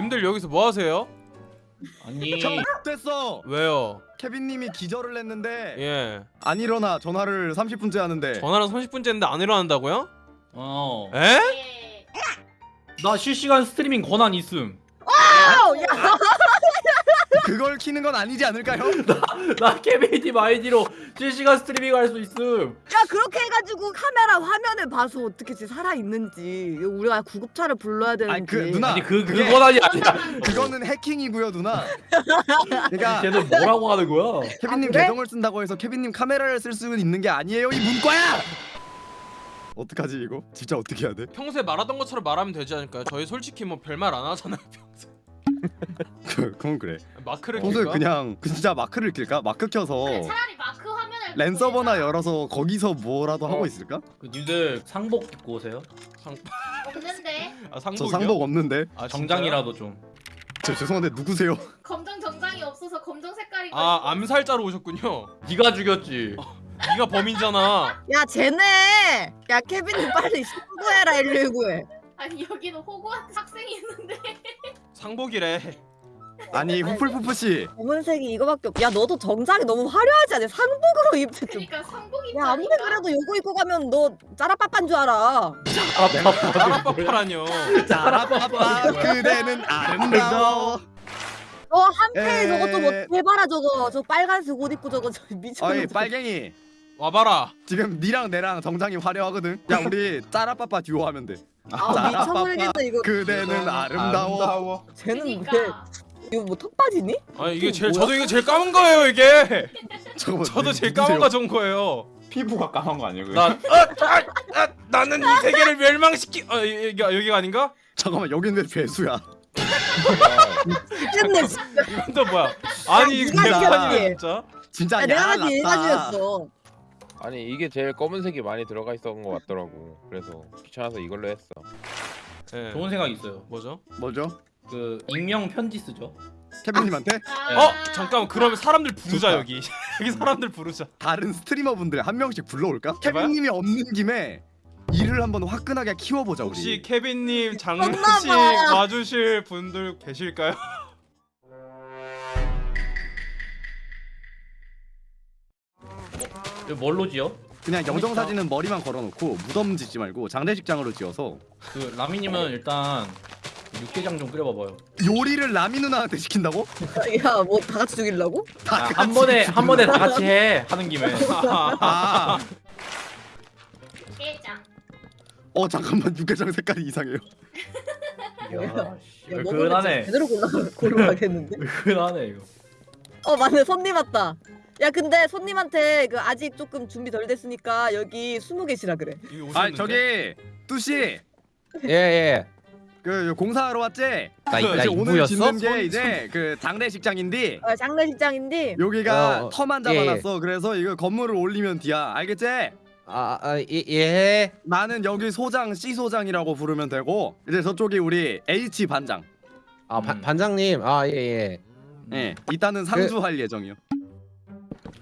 님들 여기서 뭐 하세요? 아니 형 됐어. 왜요? 케빈님이 기절을 했는데 예 안 일어나 전화를 30분째 하는데. 전화는 30분째 했는데 안 일어난다고요? 어나 에? 예. 실시간 스트리밍 권한 있음 아우, 야, 그걸 키는 건 아니지 않을까요? 나 케빈님 아이디로 실시간 스트리밍 할 수 있음 야 그렇게 해가지고 카메라 화면을 봐서 어떻게 지 살아 있는지 우리가 구급차를 불러야 되는지. 아니, 그 누나. 아니 그, 그 권한이 아니야 그거는 해킹이고요 누나. 그러니까 쟤는 뭐라고 하는 거야 케빈님 아, 그래? 계정을 쓴다고 해서 케빈님 카메라를 쓸 수는 있는 게 아니에요 이 문과야. 어떡하지 이거? 진짜 어떻게 해야 돼? 평소에 말하던 것처럼 말하면 되지 않을까요? 저희 솔직히 뭐 별말 안 하잖아요 평소에 그, 그건 그래. 마크를 평소에 킬까? 그냥 그 진짜 마크를 낄까? 마크 켜서 네, 차라리 마크 화면을 랜 서버나. 열어서 거기서 뭐라도 어. 하고 있을까? 그 니들 상복 입고 오세요 없는데 아저 상복이요? 상복 없는데. 아? 정장이라도 좀 저 죄송한데 누구세요? 검정 정장이 없어서 검정 색깔이 아 암살자로 오셨군요 네가 죽였지 네가 범인잖아 야 쟤네. 야 케빈님 빨리 신고해라 119에. 아니 여기는 호구한테 학생이 있는데 상복이래 아니 후플푸프 씨. 검은색이 이거밖에 없. 야 너도 정장이 너무 화려하지 않아? 상복으로 입지 좀. 그러니까 상복이 야 아무리 그래도 요거 입고 가면 너 짜라빠빠인 줄 알아. 빠빠라뇨 짜라빠빠 그대는 아름다워. 너 한패 에. 저거 좀 어떻게 해봐라 저거. 저 빨간색 옷 입고 저거 저 미쳤어. 어이 빨갱이. 와봐라 지금 니랑 내랑 정장이 화려하거든. 야 우리 짜라빠빠 듀오 하면 돼. 아 미쳐버리겠네 이거. 그대는 아름다워. 쟤는 왜 그러니까 이거 뭐 턱받이니? 아니 이게 제일 뭐야? 저도 이게 제일 까만 거예요 이게. 저도 제일 누구세요? 까만 거 좋은 거예요 피부가 까만 거 아니고요? 나 아, 아, 아, 나는 이 세계를 멸망시키 아 여기 여기가 아닌가? 잠깐만 여긴 왜 죄수야? 미쳤네 진짜. 이건 또 뭐야? 아니 이거 개판이네 시켰지. 진짜. 진짜 야, 내가 야 봤을 때 얘가 죽였어. 아니 이게 제일 검은색이 많이 들어가 있었던 것 같더라고. 그래서 귀찮아서 이걸로 했어. 예. 좋은 생각 있어요 뭐죠? 뭐죠? 그 익명 편지 쓰죠 케빈님한테 아, 어 잠깐만 그러면 사람들 부르자 좋다. 여기 여기 사람들 부르자. 다른 스트리머 분들 한 명씩 불러올까? 케빈님이 없는 김에 일을 한번 화끈하게 키워보자 우리. 혹시 케빈님 장례식 엄마. 와주실 분들 계실까요? 이거 뭘로 지어? 그냥 영정 사진은 머리만 걸어놓고 무덤 짓지 말고 장례식장으로 지어서 그 라미님은 일단 육개장 좀 끓여봐봐요 요리를 라미 누나한테 시킨다고? 야 뭐 다 같이 죽이려고? 다 아, 같이 한 번에 한 번에 다 같이 해 하는 김에 아, 게장 어 잠깐만 육개장 색깔이 이상해요. 야, 야, 씨, 먹으면 진짜 제대로 골라 골라가겠는데? 그만하네 이거 어 맞네 손님 왔다. 야 근데 손님한테 그 아직 조금 준비 덜 됐으니까 여기 숨어 계시라 그래. 여기 아 오셨는데? 저기 뚜씨 예 예 그 공사하러 왔지? 나, 그나 이제 오늘? 짓는 게 이제 그 장례식장인데 어, 장례식장인데 여기가 어, 어, 터만 예, 잡아놨어. 그래서 이거 건물을 올리면 뒤야. 알겠지? 아, 아 예, 예. 나는 여기 소장 C 소장이라고 부르면 되고 이제 저쪽이 우리 H 반장. 아 바, 음. 반장님 아 예 예 예, 이따는 상주할 예정이요.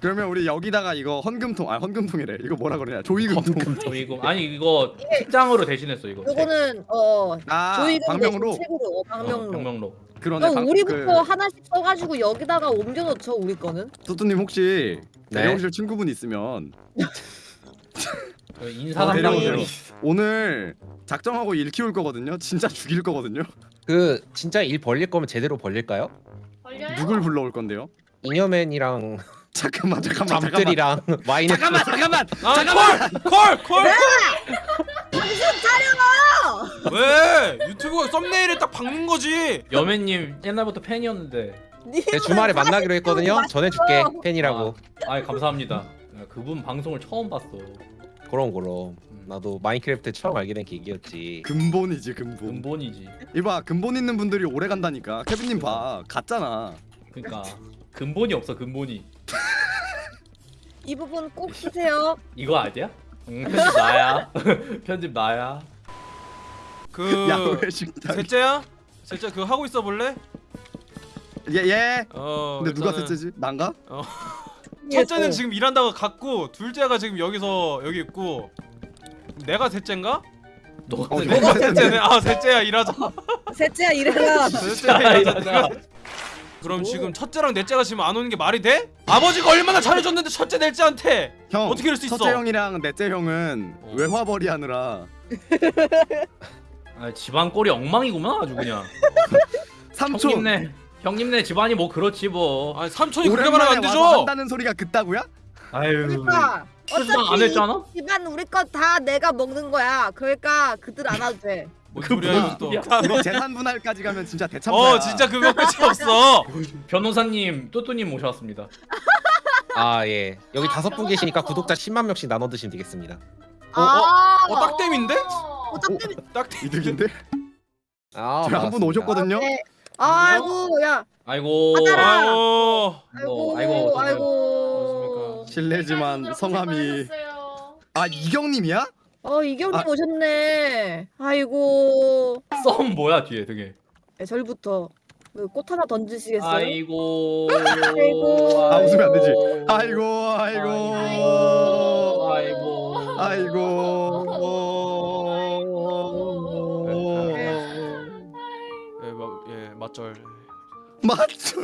그러면 우리 여기다가 이거 헌금통 아 헌금통이래. 이거 뭐라 그러냐? 조이금통. 조이금 아니 이거 책장으로 대신했어 이거 요거는 어 아 조이금 방명으로 대신 책으로 어, 어, 방명로. 병명로 그러네. 그럼 방- 우리부터 그, 하나씩 써가지고 여기다가 옮겨놓죠 우리 거는. 뚜뚜님 혹시 네. 대령실 친구분 있으면 그 인사 어, 오늘 작정하고 일 키울 거거든요. 진짜 죽일 거거든요. 그 진짜 일 벌릴 거면 제대로 벌릴까요? 걸려요? 누굴 불러올 건데요? 잉여맨이랑 잠깐만 잠깐만 잠깐만. 잠들이랑 와인 잠깐만 잠깐만. 아, 콜! 콜! 콜! 정신 차려! 왜? 유튜브가 썸네일에 딱 박는 거지. 여매님 옛날부터 팬이었는데 내 주말에 만나기로 했거든요 전해줄게 팬이라고 아 감사합니다 야, 그분 방송을 처음 봤어 그럼 그럼 나도 마인크래프트 처음 알게 된 계기였지 근본이지 근본. 근본이지 이봐 근본 있는 분들이 오래 간다니까. 케빈님 봐 갔잖아. 그러니까 근본이 없어 근본이 이 부분 꼭 쓰세요. 이거 아니야? 응, 편집 나야 편집 나야 그 야외 식당. 셋째야? 셋째 그거 하고 있어 볼래? 예 예. 어. 근데 누가 일단은 셋째지? 난가? 첫째는 지금 일한다가 갔고 둘째가 지금 여기서 여기 있고 내가 셋째인가? 너가 어, 셋째네. 아 셋째야 일하자. 셋째야 이래라. 셋째야 일하자. 그럼 지금 첫째랑 넷째가 지금 안 오는 게 말이 돼? 아버지가 얼마나 잘해줬는데 첫째 넷째한테 형 어떻게 이럴 수 있어? 첫째 형이랑 넷째 형은 어. 외화벌이 하느라 아, 집안 꼴이 엉망이구만 아주 그냥. 삼촌 형님네 형님네 집안이 뭐 그렇지 뭐. 아 삼촌이 그렇게 말하면 안 되죠. 한다는 소리가 그따구야? 아유. 그러니까 안 어차피 했잖아? 이 집안 우리 거 다 내가 먹는 거야. 그러니까 그들 안 와도 돼. 뭔 소리야 이거 또. 재산 분할까지 가면 진짜 대참사야. 어 진짜 그거 끝이 없어. 변호사님 또또님 모셔왔습니다. 아 예. 여기 아, 다섯 분 계시니까. 구독자 10만 명씩 나눠 드시면 되겠습니다. 어, 아, 어 딱땜인데? 어. 어차피 딱땜. 이득인데? 아 한분. 오셨거든요. 네. 아이고 야 아이고. 아유. 아이고 아이고, 아이고. 실례지만 성함이. 아 이경님이야? 어 이경님 아. 오셨네. 아이고. 썸 뭐야 뒤에 되게. 네, 절부터 그꽃 하나 던지시겠어요? 아이고. 아이고. 아, 웃으면 안 되지. 아이고 아이고 아이고. 아이고. 예, 마, 예 맞절. 맞죠?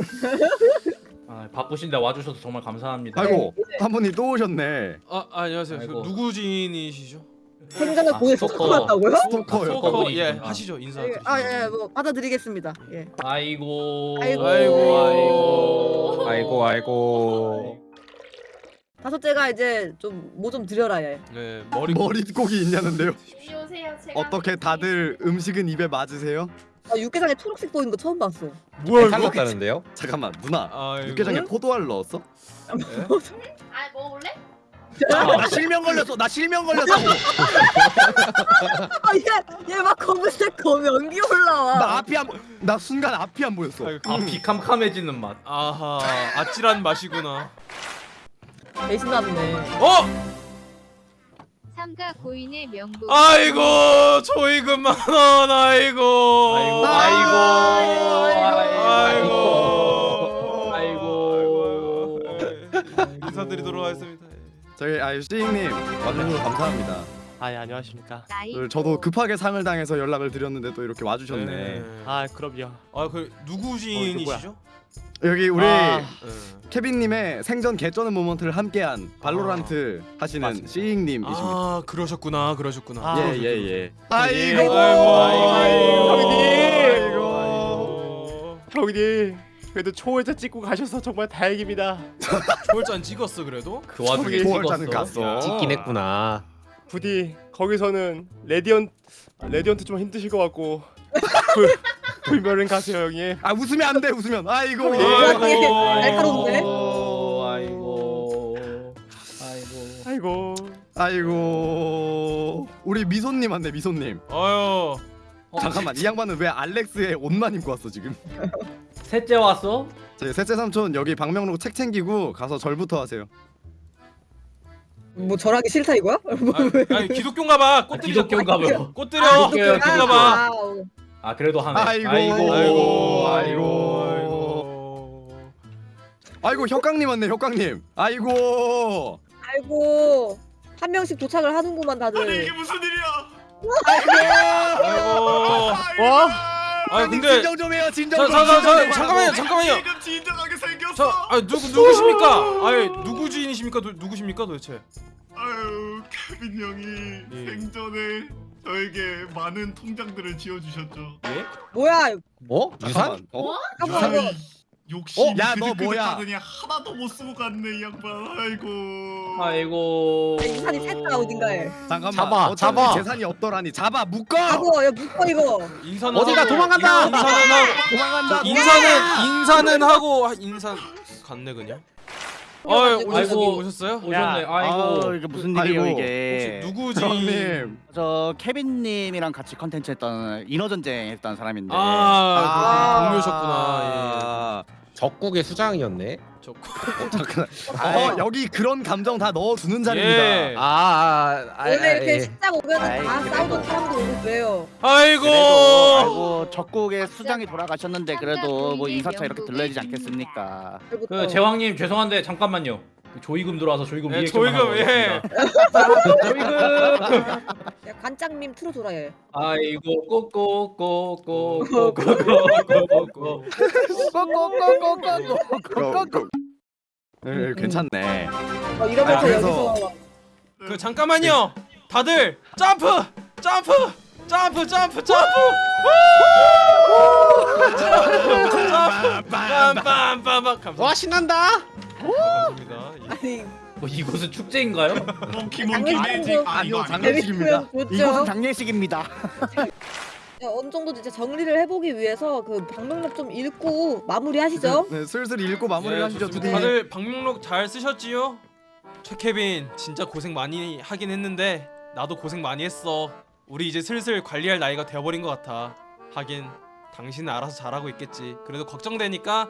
아, 바쁘신데 와주셔서 정말 감사합니다. 아이고 한 분이 또 오셨네. 아 안녕하세요. 그 아이고. 누구 지인이시죠? 생전에 아, 공에 스토커. 스토커 왔다고요? 스토커요. 소커 그분이시구나. 예 하시죠 인사. 아예 뭐 받아드리겠습니다. 예. 아이고. 아이고. 아이고. 아이고 아이고. 다섯째가 이제 좀 뭐 좀 드려라 얘. 네 머리 머릿고기 있냐는데요. 오세요. 제가 어떻게 다들 음식은 입에 맞으세요? 아 육개장에 초록색 보이는 거 처음 봤어. 뭐야 살랐다는데요? 잠깐만 누나 아이고. 육개장에 포도알 넣었어? 아 먹을래? 나 실명 걸렸어. 나 실명 걸렸어. 아 얘 얘 막 검은색 검 연기 올라와. 나 앞이 안, 나 순간 앞이 안 보였어. 아이고. 아 비캄캄해지는 맛. 아하 아찔한 맛이구나. 배신났네. 어 삼가 고인의 명부 아이고 조이금만 원 아이고 아이고. 아이고 아이고. 아이고 인사드리도록 하겠습니다. 저희 아 시잉님 와주셔서 감사합니다. 아, 예, 안녕하십니까. 그 저도 급하게 상을 당해서 연락을 드렸는데 또 이렇게 와주셨네. 아, 그럼요. 아그 누구 지인이시죠? 여기 우리 아, 네. 케빈님의 생전 개쩌는 moment를 함께한 발로란트 하시는 맞습니다. 시잉님이십니다. 아 그러셨구나 그러셨구나. 아, 예예 예. 아이고, 아이고 아이고 아이고. 아이고 형님. 그래도 초월자 찍고 가셔서 정말 다행입니다. 초월잔 찍었어 그래도? 그 와중에 초월자는. 갔어. 찍긴 했구나. 부디 거기서는 Radian Radiant 좀 힘드실 것 같고 불 불멸은 가세요, 형님. 아 웃으면 안 돼 웃으면. 아이고. 아이고. 날카로운데? 아이고. 아이고. 아이고. 아이고. 우리 미소님 왔네 미소님. 아유 잠깐만 이 양반은 왜 알렉스의 옷만 입고 왔어 지금? 셋째 왔어? 제 셋째 삼촌 여기 방명록 책 챙기고 가서 절부터 하세요. 뭐 절하기 싫다 이거야? 아, 아니 기독교인가 봐. 꽃 들이자. 기독교인가 봐. 꽃 들여. 아, 기독교인가 기독교. 봐. 아, 어. 아 그래도 하네. 아이고. 아이고 아이고. 아이고. 아이고 혁강님 왔네 혁강님. 아이고. 아이고 한 명씩 도착을 하는구만 다들. 무슨 일이야? 아이고. 와? 아 근데 진정 좀 해요 진정 자, 좀. 자, 자, 잠깐만요. 잠깐만요. 진정하게 생겼어. 자, 아 누구 누구십니까? 아예 누구 지인이십니까? 도, 누구십니까 도대체? 아유 케빈 형이 예. 생전에 저에게 많은 통장들을 지어주셨죠. 예? 뭐야? 뭐? 유산? 잠깐만. 어? 뭐? 잠깐만 이거. 욕심 어? 야, 너 뭐야? 하더니 하나도 못 쓰고 갔네 이 양반. 아이고. 아이고. 유산이 셋다 어딘가에. 잠깐만. 잡아, 어차피 잡아. 재산이 없더라니. 잡아 묶어. 잡어 야 묶어 이거. 인사는 어디가 도망간다! 인사는 하고 도망간다. 인사는 인사는 하고 아, 인사 갔네 그냥. 아 오셨 아이고. 오셨어요? 오셨네. 야. 아이고. 이게 무슨 일이에요 아이고. 혹시 이게? 누구 지인? 형님. 저 케빈 님이랑 같이 컨텐츠 했던 인어 전쟁 했던 사람인데. 아, 그 동료셨구나. 아, 적국의 수장이었네. 예. 저 잠깐. 어 여기 그런 감정 다 넣어주는 자리입니다. 예. 아, 아, 아, 원래 아, 이렇게 예. 오면은 아이, 다 그래도. 싸우던 사람도 오고 그래요. 아이고. 아이고 적국의 수장이 돌아가셨는데 그래도 뭐 인사차 이렇게 들러야 되지 않겠습니까? 그또 제왕님 죄송한데 잠깐만요. 조이금 들어와서 조이금 예, 리액션만 조이금, 예. 조이금. 야 트로 돌아요. 아이고 꼬꼬꼬꼬꼬꼬꼬꼬꼬. 고고고고고고고. 네, 괜찮네. 어, 이러면서 아, 여기서 그 잠깐만요. 다들 점프, 점프, 점프, 점프, 점프. 빰빰빰빰 감사합니다. 와 신난다. 예. 아니 뭐 이곳은 축제인가요? 몽키 몽키 매직 아 이거? 장난식입니다. 재밌으면 좋죠. 이곳은 장례식입니다. 야, 어느 정도 이제 정리를 해보기 위해서 그 방명록 좀 읽고 마무리하시죠. 네, 슬슬 읽고 마무리를 예, 하시죠. 두디. 다들 방명록 잘 쓰셨지요? 최케빈 진짜 고생 많이 하긴 했는데 나도 고생 많이 했어. 우리 이제 슬슬 관리할 나이가 되어버린 것 같아. 하긴 당신은 알아서 잘하고 있겠지. 그래도 걱정되니까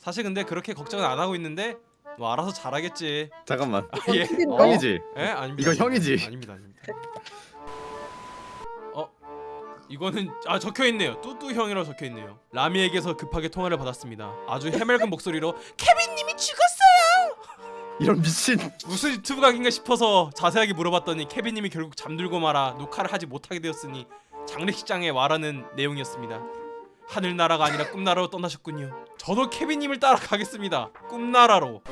사실 근데 그렇게 걱정은 안 하고 있는데 뭐 알아서 잘하겠지. 잠깐만. 아, 예. 어? 형이지. 예? 아닙니다. 이거 형이지. 아닙니다. 아닙니다. 어? 이거는 아 적혀 있네요. 뚜뚜 형이라고 적혀 있네요. 라미에게서 급하게 통화를 받았습니다. 아주 해맑은 목소리로 케빈님이 죽었어요. 이런 미친. 무슨 유튜브 각인가 싶어서 자세하게 물어봤더니 케빈님이 결국 잠들고 말아 녹화를 하지 못하게 되었으니 장례식장에 와라는 내용이었습니다. 하늘나라가 아니라 꿈나라로 떠나셨군요. 저도 케빈님을 따라 가겠습니다. 꿈나라로.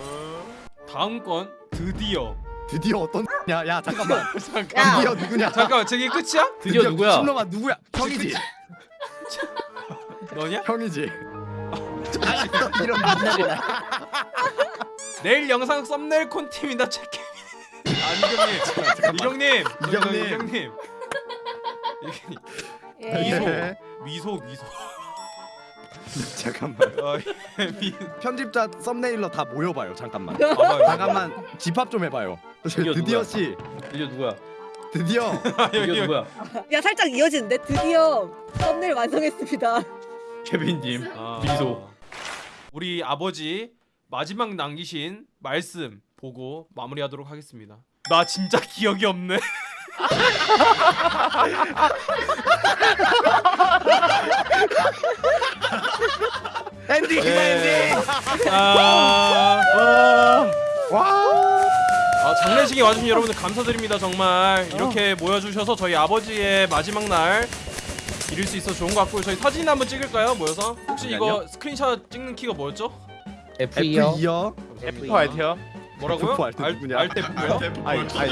다음 건 드디어. 드디어 어떤 야, 야, 잠깐만. 잠깐. 드디어 누구냐? 잠깐만 저게 끝이야? 드디어 누구야? 신놈아 누구야? 형이지. 너냐? 형이지. 이런 만나리나. 내일 영상 썸네일 콘팀이다 체크. 아 이경님, 이경님, 이경님. 이경님, 예. 미소, 네. 미소, 미소. 잠깐만. 어, 미, 편집자 썸네일러 다 모여봐요. 잠깐만. 봐봐요. 잠깐만 집합 좀 해봐요. 드디어 드디어 누구야? 씨, 드디어 누구야? 드디어 드디어 여기, 누구야? 야 살짝 이어지는데 드디어 썸네일 완성했습니다. 케빈님. 아, 미소. 우리 아버지 마지막 남기신 말씀 보고 마무리하도록 하겠습니다. 나 진짜 기억이 없네. 엔딩 엔딩. 아, 와. 아, 장례식에 와주신 여러분들 감사드립니다 정말 이렇게 모여주셔서 저희 아버지의 마지막 날 이룰 수 있어 좋은 것 같고요 저희 사진 한번 찍을까요 모여서 혹시 이거. 스크린샷 찍는 키가 뭐였죠? F2요. F2요. F 알테요? 뭐라고요? F4 알때 누구냐? 알때 뭐야? 아이, 아이.